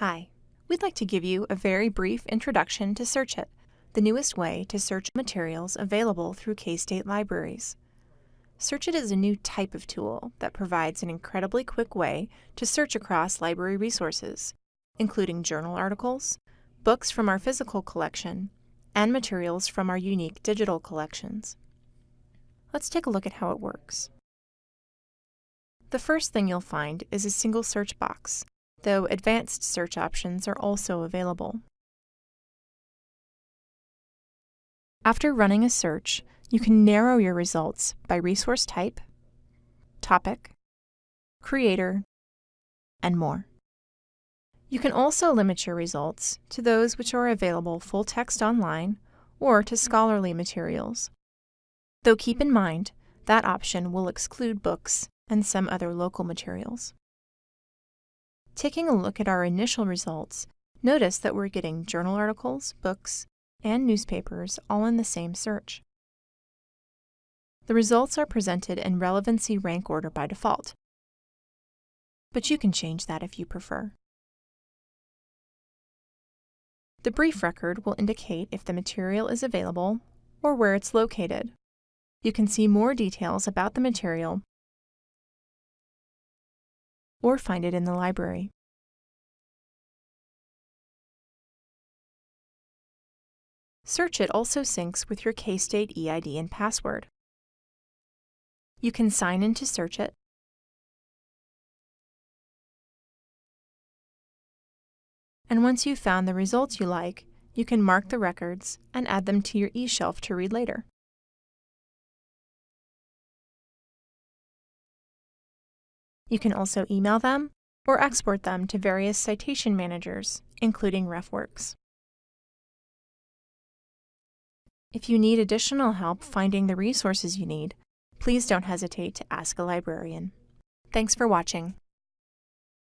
Hi, we'd like to give you a very brief introduction to SearchIt, the newest way to search materials available through K-State libraries. SearchIt is a new type of tool that provides an incredibly quick way to search across library resources, including journal articles, books from our physical collection, and materials from our unique digital collections. Let's take a look at how it works. The first thing you'll find is a single search box, though advanced search options are also available. After running a search, you can narrow your results by resource type, topic, creator, and more. You can also limit your results to those which are available full text online or to scholarly materials. Though keep in mind, that option will exclude books and some other local materials. Taking a look at our initial results, notice that we're getting journal articles, books, and newspapers all in the same search. The results are presented in relevancy rank order by default, but you can change that if you prefer. The brief record will indicate if the material is available or where it's located. You can see more details about the material or find it in the library. SearchIt also syncs with your K-State EID and password. You can sign in to SearchIt, and once you've found the results you like, you can mark the records and add them to your eShelf to read later. You can also email them or export them to various citation managers, including RefWorks. If you need additional help finding the resources you need, please don't hesitate to ask a librarian. Thanks for watching.